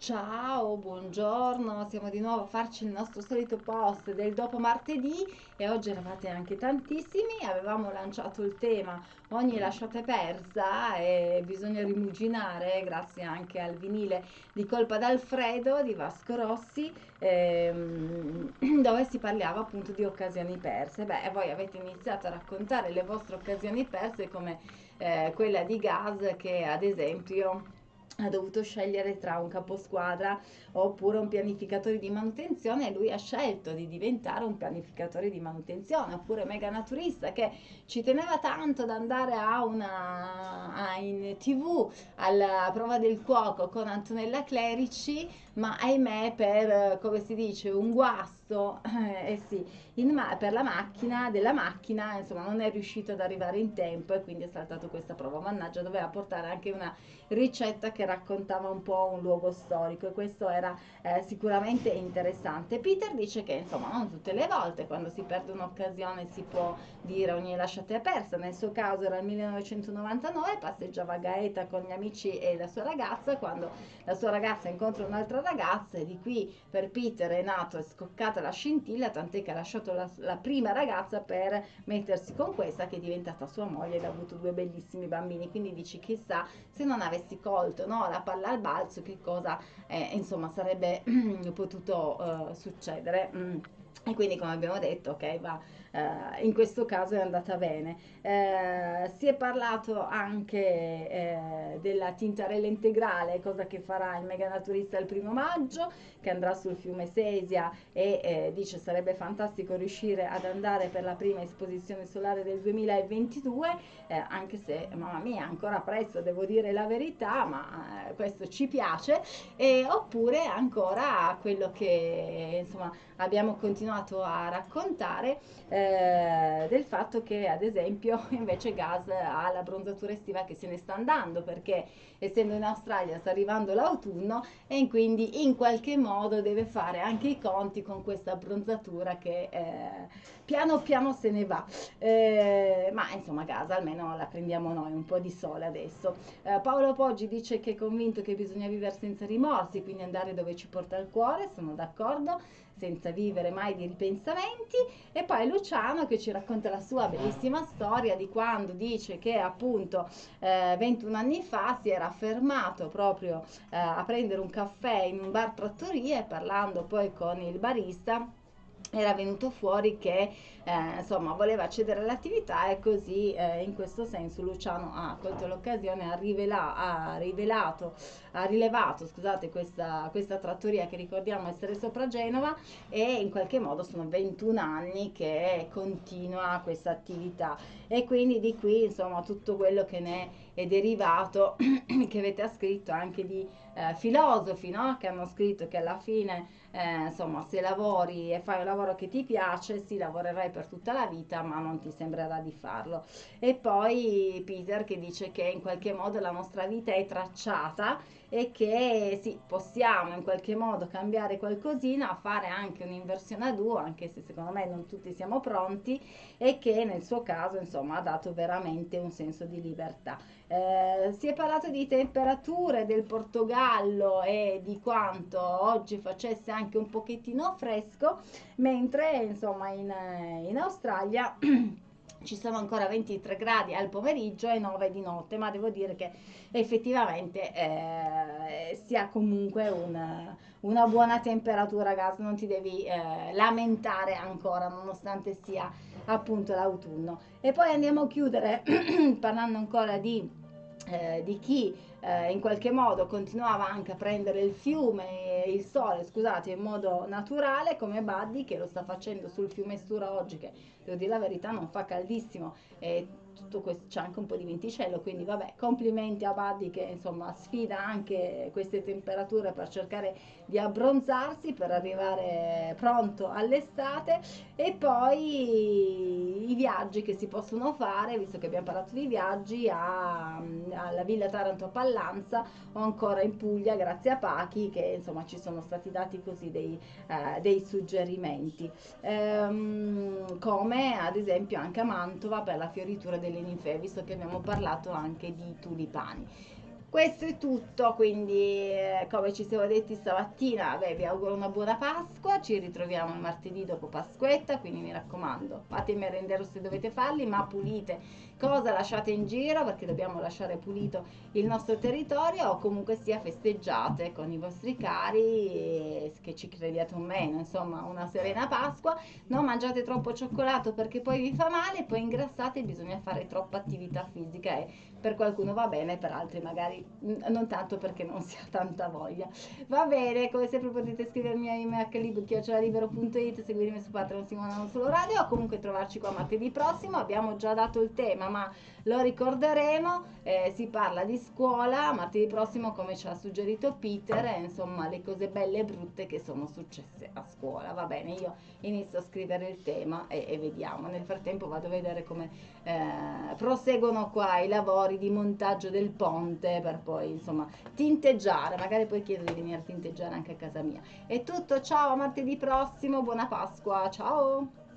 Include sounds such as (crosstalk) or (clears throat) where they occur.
Ciao, buongiorno, siamo di nuovo a farci il nostro solito post del dopo martedì e oggi eravate anche tantissimi, avevamo lanciato il tema ogni lasciata è persa e bisogna rimuginare grazie anche al vinile di Colpa d'Alfredo di Vasco Rossi ehm, (clears throat) dove si parlava appunto di occasioni perse. Beh, voi avete iniziato a raccontare le vostre occasioni perse come eh, quella di Gas che ad esempio ha dovuto scegliere tra un caposquadra oppure un pianificatore di manutenzione e lui ha scelto di diventare un pianificatore di manutenzione oppure mega naturista che ci teneva tanto ad andare a una a in tv alla prova del cuoco con Antonella Clerici ma ahimè per come si dice un guasto eh, eh sì per la macchina della macchina insomma non è riuscito ad arrivare in tempo e quindi è saltato questa prova. Mannaggia doveva portare anche una ricetta che raccontava un po' un luogo storico e questo era eh, sicuramente interessante. Peter dice che insomma non tutte le volte quando si perde un'occasione si può dire ogni lasciate persa, nel suo caso era il 1999, passeggiava a Gaeta con gli amici e la sua ragazza quando la sua ragazza incontra un'altra ragazza e di qui per Peter è nato e scoccata la scintilla tant'è che ha lasciato la, la prima ragazza per mettersi con questa che è diventata sua moglie ed ha avuto due bellissimi bambini quindi dici chissà se non avessi colto no, la palla al balzo che cosa eh, insomma sarebbe (clears throat) potuto uh, succedere. Mm. E quindi come abbiamo detto, ok, va, eh, in questo caso è andata bene. Eh, si è parlato anche eh, della tintarella integrale, cosa che farà il mega naturista il primo maggio, che andrà sul fiume Sesia e eh, dice sarebbe fantastico riuscire ad andare per la prima esposizione solare del 2022, eh, anche se, mamma mia, ancora presto, devo dire la verità, ma eh, questo ci piace, e, oppure ancora quello che insomma abbiamo continuato a raccontare eh, del fatto che ad esempio (laughs) invece Gas ha la bronzatura estiva che se ne sta andando perché essendo in Australia sta arrivando l'autunno e quindi in qualche modo deve fare anche i conti con questa bronzatura che eh, piano piano se ne va. Eh, ma insomma Gas almeno la prendiamo noi un po' di sole adesso. Eh, Paolo Poggi dice che è convinto che bisogna vivere senza rimorsi quindi andare dove ci porta il cuore sono d'accordo senza vivere mai di ripensamenti. E poi Luciano che ci racconta la sua bellissima storia di quando dice che appunto eh, 21 anni fa si era fermato proprio eh, a prendere un caffè in un bar trattoria e parlando poi con il barista era venuto fuori che eh, insomma voleva cedere all'attività e così eh, in questo senso Luciano ha colto l'occasione, ha, rivela- ha rivelato, ha rilevato scusate, questa, questa trattoria che ricordiamo essere sopra Genova e in qualche modo sono 21 anni che continua questa attività. E quindi di qui insomma tutto quello che ne è derivato (clears throat) che avete scritto anche di eh, filosofi no? che hanno scritto che alla fine eh, insomma se lavori e fai un lavoro che ti piace sì lavorerai per tutta la vita ma non ti sembrerà di farlo e poi Peter che dice che in qualche modo la nostra vita è tracciata e che sì possiamo in qualche modo cambiare qualcosina fare anche un'inversione a duo anche se secondo me non tutti siamo pronti e che nel suo caso insomma ha dato veramente un senso di libertà eh, si è parlato di temperature del Portogallo e di quanto oggi facesse anche un pochettino fresco, mentre insomma in, in Australia (clears throat) ci sono ancora 23 gradi al pomeriggio e 9 di notte, ma devo dire che effettivamente eh, si ha comunque un, una buona temperatura gas, non ti devi eh, lamentare ancora nonostante sia appunto l'autunno. E poi andiamo a chiudere (clears throat) parlando ancora di eh, di chi eh, in qualche modo continuava anche a prendere il fiume, il sole, scusate, in modo naturale, come Buddy che lo sta facendo sul fiume Stura oggi, che devo dire la verità non fa caldissimo. E tutto questo c'è anche un po' di venticello, quindi vabbè, complimenti a Buddy che insomma sfida anche queste temperature per cercare di abbronzarsi per arrivare pronto all'estate. E poi i viaggi che si possono fare, visto che abbiamo parlato di viaggi, a, alla Villa Taranto a Pallanza o ancora in Puglia grazie a Pachi che insomma ci sono stati dati così dei, eh, dei suggerimenti, ehm, come ad esempio anche a Mantova per la fioritura delle ninfee, visto che abbiamo parlato anche di tulipani. Questo è tutto, quindi eh, come ci siamo detti stamattina, beh, vi auguro una buona Pasqua, ci ritroviamo il martedì dopo Pasquetta, quindi mi raccomando, fate i se dovete farli, ma pulite. Cosa lasciate in giro? Perché dobbiamo lasciare pulito il nostro territorio o comunque sia festeggiate con i vostri cari che ci crediate o meno, insomma una serena Pasqua, non mangiate troppo cioccolato perché poi vi fa male, poi ingrassate bisogna fare troppa attività fisica e per qualcuno va bene, per altri magari non tanto perché non si ha tanta voglia. Va bene, come sempre potete scrivermi a email.it, seguirmi su Patreon Simona Non Solo Radio o comunque trovarci qua martedì prossimo. Abbiamo già dato il tema, ma lo ricorderemo. Eh, si parla di scuola, martedì prossimo come ci ha suggerito Peter, eh, insomma le cose belle e brutte che sono successe a scuola. Va bene, io inizio a scrivere il tema e, e vediamo. Nel frattempo vado a vedere come eh, proseguono qua i lavori di montaggio del ponte per poi insomma tinteggiare. Magari poi chiedo di venire a tinteggiare anche a casa mia. È tutto, ciao, a martedì prossimo, buona Pasqua, ciao!